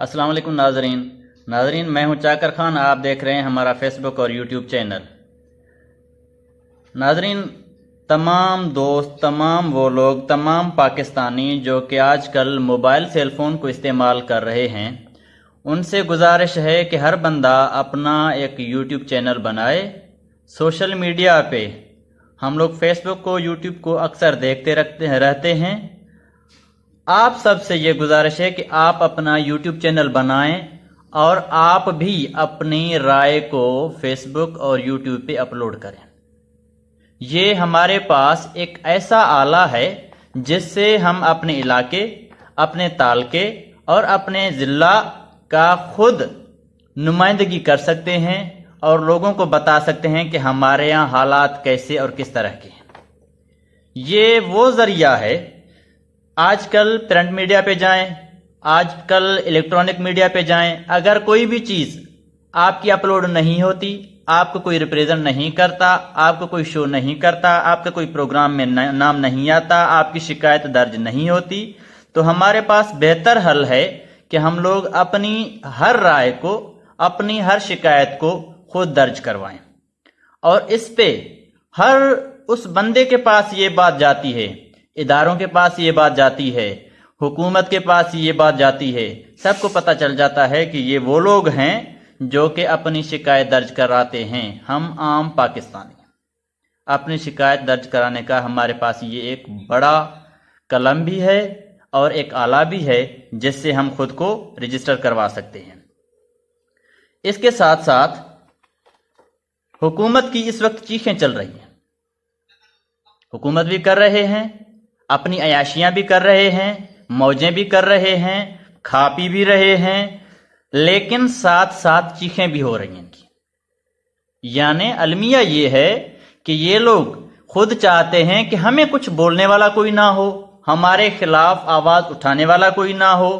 السلام علیکم ناظرین۔ ناظرین، میں ہوں چاکر خان، آپ دیکھ رہے ہیں ہمارا فیس بک اور یوٹیوب چینل ناظرین، تمام دوست، تمام وہ لوگ، تمام پاکستانی جو کہ آج کل موبائل سیل فون کو استعمال کر رہے ہیں، ان سے گزارش ہے کہ ہر بندہ اپنا ایک یوٹیوب چینل بنائے۔ سوشل میڈیا پہ ہم لوگ فیس بک کو یوٹیوب کو اکثر دیکھتے رکھتے رہتے ہیں۔ آپ سب سے یہ گزارش ہے کہ آپ اپنا یوٹیوب چینل بنائیں اور آپ بھی اپنی رائے کو فیس بک اور یوٹیوب پہ اپلوڈ کریں۔ یہ ہمارے پاس ایک ایسا آلہ ہے جس سے ہم اپنے علاقے، اپنے تالکے اور اپنے ضلع کا خود نمائندگی کر سکتے ہیں اور لوگوں کو بتا سکتے ہیں کہ ہمارے یہاں حالات کیسے اور کس طرح کے ہیں۔ یہ وہ ذریعہ ہے آج کل پرنٹ میڈیا پہ جائیں، آج کل الیکٹرانک میڈیا پہ جائیں۔ اگر کوئی بھی چیز آپ کی اپلوڈ نہیں ہوتی، آپ کو کوئی ریپریزنٹ نہیں کرتا، آپ کو کوئی شو نہیں کرتا، آپ کا کوئی پروگرام میں نام نہیں آتا، آپ کی شکایت درج نہیں ہوتی، تو ہمارے پاس بہتر حل ہے کہ ہم لوگ اپنی ہر رائے کو، اپنی ہر شکایت کو خود درج کروائیں۔ اور اس پہ ہر اس بندے کے پاس یہ بات جاتی ہے اداروں کے پاس یہ بات جاتی ہے، حکومت کے پاس یہ بات جاتی ہے۔ سب کو پتہ چل جاتا ہے کہ یہ وہ لوگ ہیں جو کہ اپنی شکایت درج کراتے ہیں۔ ہم عام پاکستانی اپنی شکایت درج کرانے کا ہمارے پاس یہ ایک بڑا قلم بھی ہے اور ایک آلہ بھی ہے جس سے ہم خود کو رجسٹر کروا سکتے ہیں۔ اس کے ساتھ ساتھ حکومت کی اس وقت چیخیں چل رہی ہیں۔ حکومت بھی کر رہے ہیں۔ اپنی عیاشیاں بھی کر رہے ہیں، موجیں بھی کر رہے ہیں کھا پی بھی رہے ہیں، لیکن ساتھ ساتھ چیخیں بھی ہو رہی ہیں کی۔ یعنی المیہ یہ ہے کہ یہ لوگ خود چاہتے ہیں کہ ہمیں کچھ بولنے والا کوئی نہ ہو، ہمارے خلاف آواز اٹھانے والا کوئی نہ ہو،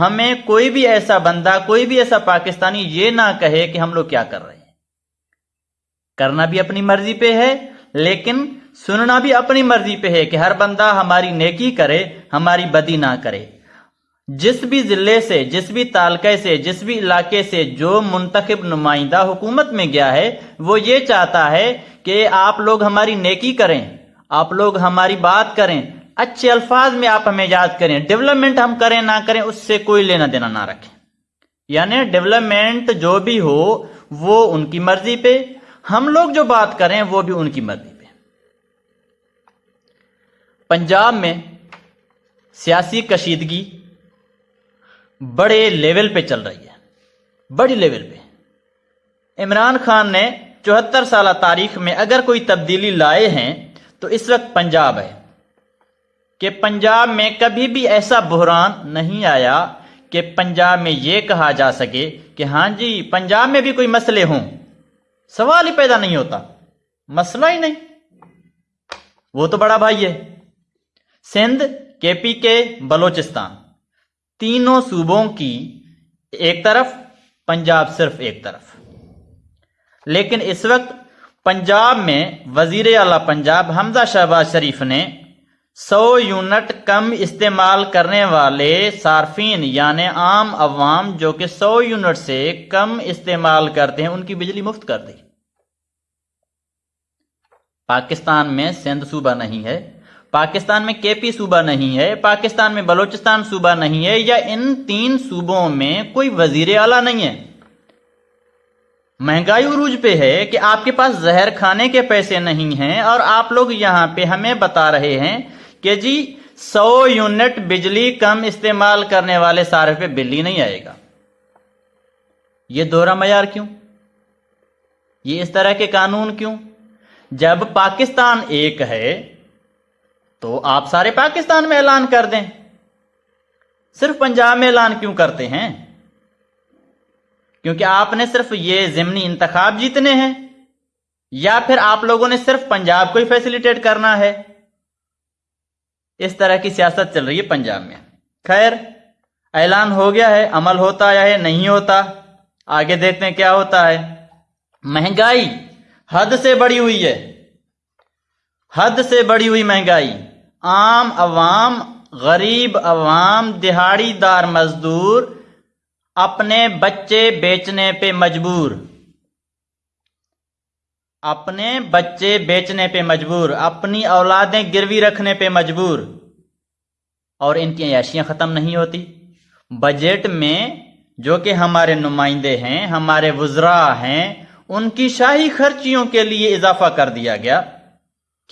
ہمیں کوئی بھی ایسا بندہ، کوئی بھی ایسا پاکستانی یہ نہ کہے کہ ہم لوگ کیا کر رہے ہیں۔ کرنا بھی اپنی مرضی پہ ہے، لیکن سننا بھی اپنی مرضی پہ ہے کہ ہر بندہ ہماری نیکی کرے، ہماری بدی نہ کرے۔ جس بھی ضلع سے، جس بھی تعلقے سے، جس بھی علاقے سے جو منتخب نمائندہ حکومت میں گیا ہے، وہ یہ چاہتا ہے کہ آپ لوگ ہماری نیکی کریں، آپ لوگ ہماری بات کریں، اچھے الفاظ میں آپ ہمیں یاد کریں، ڈیولپمنٹ ہم کریں نہ کریں، اس سے کوئی لینا دینا نہ رکھیں۔ یعنی ڈیولپمنٹ جو بھی ہو، وہ ان کی مرضی پہ، ہم لوگ جو بات کریں، وہ بھی ان کی مرضی۔ پنجاب میں سیاسی کشیدگی بڑے لیول پہ چل رہی ہے۔ بڑی لیول پہ۔ عمران خان نے چوہتر سالہ تاریخ میں اگر کوئی تبدیلی لائے ہیں تو اس وقت پنجاب ہے کہ پنجاب میں کبھی بھی ایسا بحران نہیں آیا کہ پنجاب میں یہ کہا جا سکے کہ ہاں جی پنجاب میں بھی کوئی مسئلے ہوں۔ سوال ہی پیدا نہیں ہوتا۔ مسئلہ ہی نہیں۔ وہ تو بڑا بھائی ہے۔ سندھ، کے پی کے، بلوچستان۔ تینوں صوبوں کی ایک طرف، پنجاب صرف ایک طرف۔ لیکن اس وقت پنجاب میں وزیر اعلی پنجاب حمزہ شہباز شریف نے سو یونٹ کم استعمال کرنے والے صارفین یعنی عام عوام جو کہ سو یونٹ سے کم استعمال کرتے ہیں، ان کی بجلی مفت کر دی۔ پاکستان میں سندھ صوبہ نہیں ہے۔ پاکستان میں کے پی صوبہ نہیں ہے، پاکستان میں بلوچستان صوبہ نہیں ہے یا ان تین صوبوں میں کوئی وزیر اعلیٰ نہیں ہے۔ مہنگائی عروج پہ ہے کہ آپ کے پاس زہر کھانے کے پیسے نہیں ہیں اور آپ لوگ یہاں پہ ہمیں بتا رہے ہیں کہ جی سو یونٹ بجلی کم استعمال کرنے والے سارے پہ بل ہی نہیں آئے گا۔ یہ دورہ معیار کیوں؟ یہ اس طرح کے قانون کیوں؟ جب پاکستان ایک ہے تو آپ سارے پاکستان میں اعلان کر دیں۔ صرف پنجاب میں اعلان کیوں کرتے ہیں؟ کیونکہ آپ نے صرف یہ ضمنی انتخاب جیتنے ہیں۔ یا پھر آپ لوگوں نے صرف پنجاب کو ہی فیسیلیٹیٹ کرنا ہے۔ اس طرح کی سیاست چل رہی ہے پنجاب میں۔ خیر، اعلان ہو گیا ہے، عمل ہوتا یا ہے، نہیں ہوتا۔ آگے دیکھتے ہیں کیا ہوتا ہے۔ مہنگائی حد سے بڑی ہوئی ہے۔ حد سے بڑی ہوئی مہنگائی۔ عام عوام، غریب عوام، دہاڑی دار مزدور اپنے بچے بیچنے پہ مجبور۔ اپنے بچے بیچنے پہ مجبور، اپنی اولادیں گروی رکھنے پہ مجبور۔ اور ان کی عیاشیاں ختم نہیں ہوتی۔ بجٹ میں جو کہ ہمارے نمائندے ہیں، ہمارے وزراء ہیں، ان کی شاہی خرچیوں کے لیے اضافہ کر دیا گیا۔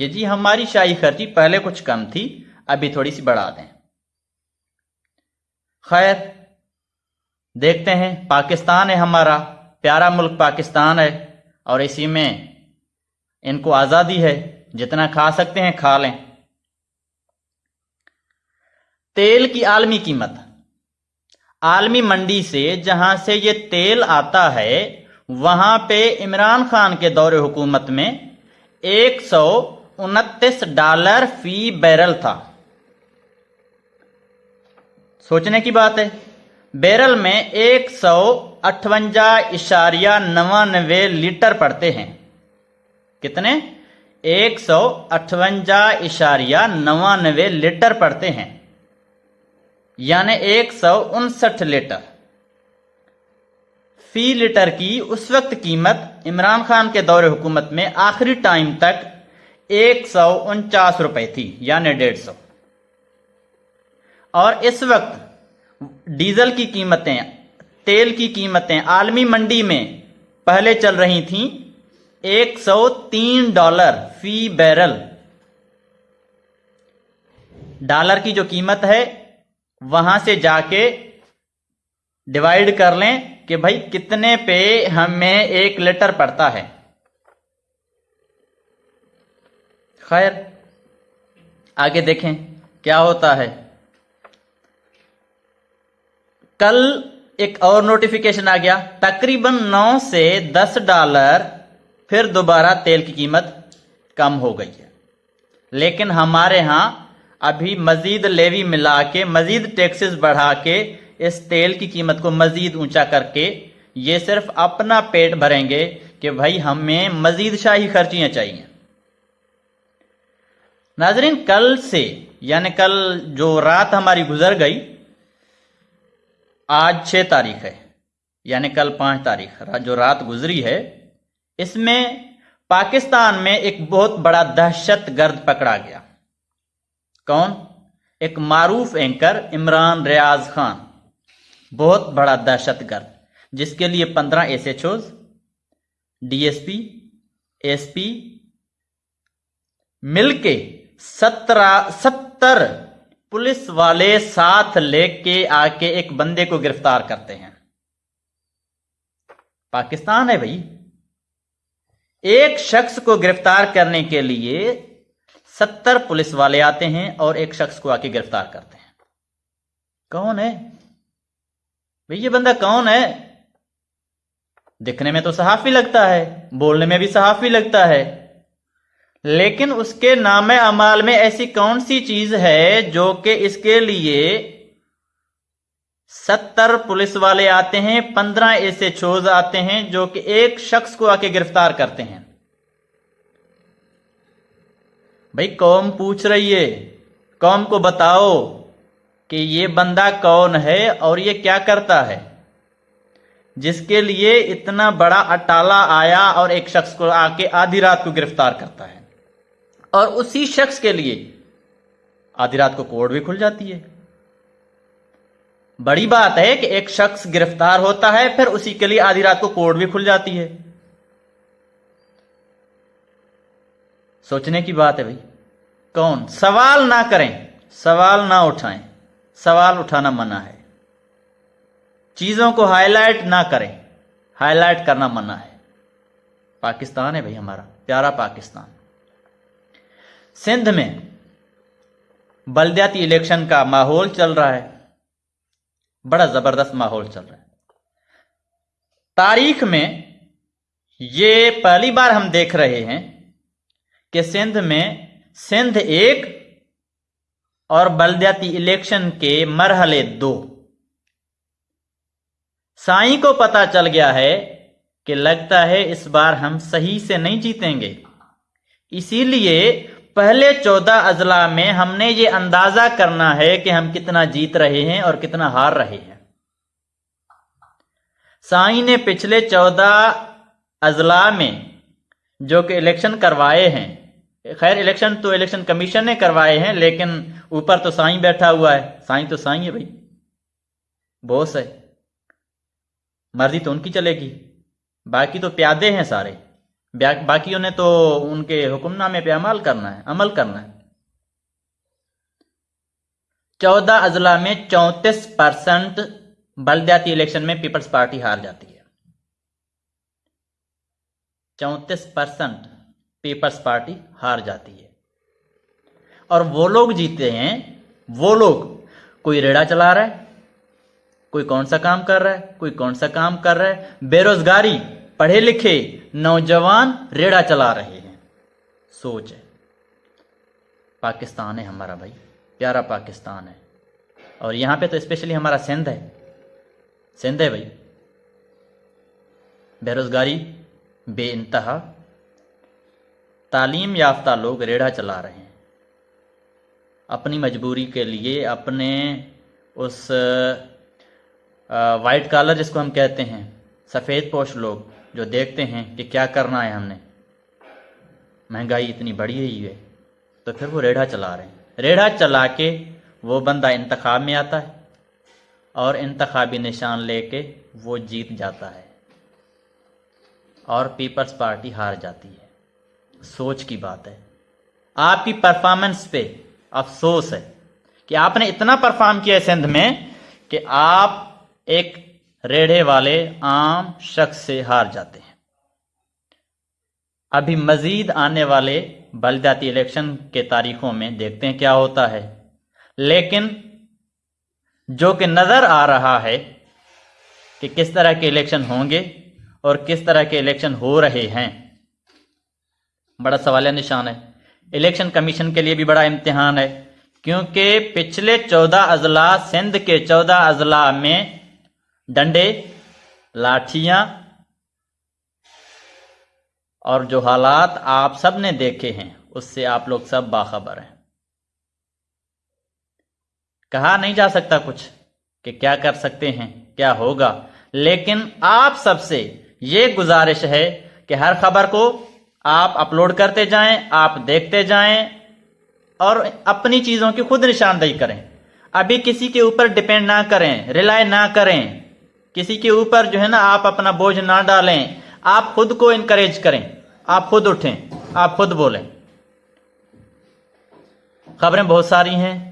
کہ جی ہماری شاہی خرچی پہلے کچھ کم تھی، ابھی تھوڑی سی بڑھا دیں۔ خیر، دیکھتے ہیں، پاکستان ہے ہمارا، پیارا ملک پاکستان ہے، اور اسی میں ان کو آزادی ہے، جتنا کھا سکتے ہیں کھا لیں۔ تیل کی عالمی قیمت۔ عالمی منڈی سے جہاں سے یہ تیل آتا ہے، وہاں پہ عمران خان کے دور حکومت میں ایک سو انتیس ڈالر فی بیرل تھا۔ سوچنے کی بات ہے، بیرل میں ایک سو اٹھونجا اشاریہ نوانوے لیٹر پڑتے ہیں۔ کتنے؟ ایک سو اٹھونجا اشاریہ نوانوے لیٹر پڑتے ہیں۔ یعنی ایک سو انسٹھ لیٹر۔ فی لیٹر کی اس وقت قیمت عمران خان کے دور حکومت میں آخری ٹائم تک ایک سو انچاس روپے تھی یعنی ڈیڑھ سو۔ اور اس وقت ڈیزل کی قیمتیں، تیل کی قیمتیں عالمی منڈی میں پہلے چل رہی تھیں۔ ایک سو تین ڈالر فی بیرل۔ ڈالر کی جو قیمت ہے، وہاں سے جا کے ڈیوائڈ کر لیں کہ بھائی کتنے پہ ہمیں ایک لیٹر پڑتا ہے۔ خیر، آگے دیکھیں کیا ہوتا ہے۔ کل ایک اور نوٹیفیکیشن آ گیا، تقریباً نو سے دس ڈالر، پھر دوبارہ تیل کی قیمت کم ہو گئی ہے۔ لیکن ہمارے ہاں ابھی مزید لیوی ملا کے، مزید ٹیکسز بڑھا کے اس تیل کی قیمت کو مزید اونچا کر کے یہ صرف اپنا پیٹ بھریں گے کہ بھائی ہمیں مزید شاہی خرچیاں چاہیے۔ ناظرین، کل سے یعنی کل جو رات ہماری گزر گئی، آج چھ تاریخ ہے یعنی کل پانچ تاریخ جو رات گزری ہے، اس میں پاکستان میں ایک بہت بڑا دہشت گرد پکڑا گیا۔ کون؟ ایک معروف اینکر، عمران ریاض خان۔ بہت بڑا دہشت گرد، جس کے لیے پندرہ S H Os, D S P S P, مل کے سترہ، ستر پولیس والے ساتھ لے کے آ کے ایک بندے کو گرفتار کرتے ہیں۔ پاکستان ہے بھائی۔ ایک شخص کو گرفتار کرنے کے لیے ستر پولیس والے آتے ہیں اور ایک شخص کو آ کے گرفتار کرتے ہیں۔ کون ہے؟ بھائی، یہ بندہ کون ہے؟ دکھنے میں تو صحافی لگتا ہے، بولنے میں بھی صحافی لگتا ہے۔ لیکن اس کے نام امال میں ایسی کون سی چیز ہے جو کہ اس کے لیے ستر پولیس والے آتے ہیں، پندرہ ایسے چھوز آتے ہیں جو کہ ایک شخص کو آ کے گرفتار کرتے ہیں؟ بھائی قوم پوچھ رہی ہے، قوم کو بتاؤ کہ یہ بندہ کون ہے اور یہ کیا کرتا ہے؟ جس کے لیے اتنا اٹالا اٹالا آیا اور ایک شخص کو آ کے آدھی رات کو گرفتار کرتا ہے۔ اور اسی شخص کے لیے آدھی رات کو کوڑ بھی کھل جاتی ہے۔ بڑی بات ہے کہ ایک شخص گرفتار ہوتا ہے، پھر اسی کے لیے آدھی رات کو کوڑ بھی کھل جاتی ہے۔ سوچنے کی بات ہے بھائی، کون؟ سوال نہ کریں، سوال نہ اٹھائیں۔ سوال اٹھانا منع ہے۔ چیزوں کو ہائی لائٹ نہ کریں ہائی لائٹ کرنا منع ہے۔ پاکستان ہے بھائی ہمارا، پیارا پاکستان۔ سندھ میں بلدیاتی الیکشن کا ماحول چل رہا ہے۔ بڑا زبردست ماحول چل رہا ہے۔ تاریخ میں یہ پہلی بار ہم دیکھ رہے ہیں کہ سندھ میں سندھ ایک اور بلدیاتی الیکشن کے مرحلے دو۔ سائیں کو پتا چل گیا ہے کہ لگتا ہے اس بار ہم صحیح سے نہیں جیتیں گے۔ اسی لیے پہلے چودہ اضلاع میں ہم نے یہ اندازہ کرنا ہے کہ ہم کتنا جیت رہے ہیں اور کتنا ہار رہے ہیں۔ سائیں نے پچھلے چودہ اضلاع میں جو کہ الیکشن کروائے ہیں، خیر الیکشن تو الیکشن کمیشن نے کروائے ہیں، لیکن اوپر تو سائیں بیٹھا ہوا ہے۔ سائیں تو سائیں ہے بھائی۔ بوس ہے۔ مرضی تو ان کی چلے گی۔ باقی تو پیادے ہیں سارے۔ باقیوں نے تو ان کے حکم نامے پہ عمل کرنا ہے، عمل کرنا ہے۔ چودہ اضلاع میں چونتیس پرسنٹ بلدیاتی الیکشن میں پیپلز پارٹی ہار جاتی ہے۔ چونتیس پرسنٹ پیپلز پارٹی ہار جاتی ہے۔ اور وہ لوگ جیتے ہیں، وہ لوگ کوئی ریڑا چلا رہا ہے، کوئی کون سا کام کر رہا ہے، کوئی کون سا کام کر رہا ہے، بے روزگاری پڑھے لکھے نوجوان ریڑا چلا رہے ہیں۔ سوچ ہے۔ پاکستان ہے ہمارا بھائی، پیارا پاکستان ہے۔ اور یہاں پہ تو اسپیشلی ہمارا سندھ ہے۔ سندھ ہے بھائی۔ بے روزگاری، بے انتہا۔ تعلیم یافتہ لوگ ریڑھا چلا رہے ہیں۔ اپنی مجبوری کے لیے اپنے اس وائٹ کالر جس کو ہم کہتے ہیں، سفید پوش لوگ۔ جو دیکھتے ہیں کہ کیا کرنا ہے ہم نے۔ مہنگائی اتنی بڑھی ہوئی ہے۔ تو پھر وہ ریڑھا چلا رہے ہیں۔ ریڑھا چلا کے وہ بندہ انتخاب میں آتا ہے اور انتخابی نشان لے کے وہ جیت جاتا ہے۔ اور پیپلز پارٹی ہار جاتی ہے۔ سوچ کی بات ہے۔ آپ کی پرفارمنس پہ افسوس ہے کہ آپ نے اتنا پرفارم کیا ہے سندھ میں کہ آپ ایک ریڑھے والے عام شخص سے ہار جاتے ہیں۔ ابھی مزید آنے والے بلدیاتی الیکشن کے تاریخوں میں دیکھتے ہیں کیا ہوتا ہے۔ لیکن جو کہ نظر آ رہا ہے کہ کس طرح کے الیکشن ہوں گے اور کس طرح کے الیکشن ہو رہے ہیں، بڑا سوال نشان ہے۔ الیکشن کمیشن کے لیے بھی بڑا امتحان ہے، کیونکہ پچھلے چودہ اضلاع سندھ کے چودہ اضلاع میں ڈنڈے، لاٹھیاں، اور جو حالات آپ سب نے دیکھے ہیں، اس سے آپ لوگ سب باخبر ہیں۔ کہا نہیں جا سکتا کچھ کہ کیا کر سکتے ہیں، کیا ہوگا۔ لیکن آپ سب سے یہ گزارش ہے کہ ہر خبر کو آپ اپلوڈ کرتے جائیں، آپ دیکھتے جائیں، اور اپنی چیزوں کی خود نشاندہی کریں۔ ابھی کسی کے اوپر ڈپینڈ نہ کریں، ریلائی نہ کریں۔ کسی کے اوپر جو ہے نا آپ اپنا بوجھ نہ ڈالیں، آپ خود کو انکریج کریں۔ آپ خود اٹھیں، آپ خود بولیں۔ خبریں بہت ساری ہیں۔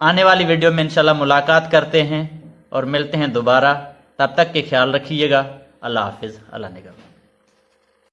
آنے والی ویڈیو میں انشاءاللہ ملاقات کرتے ہیں اور ملتے ہیں دوبارہ۔ تب تک کے خیال رکھیے گا۔ اللہ حافظ، اللہ نگہ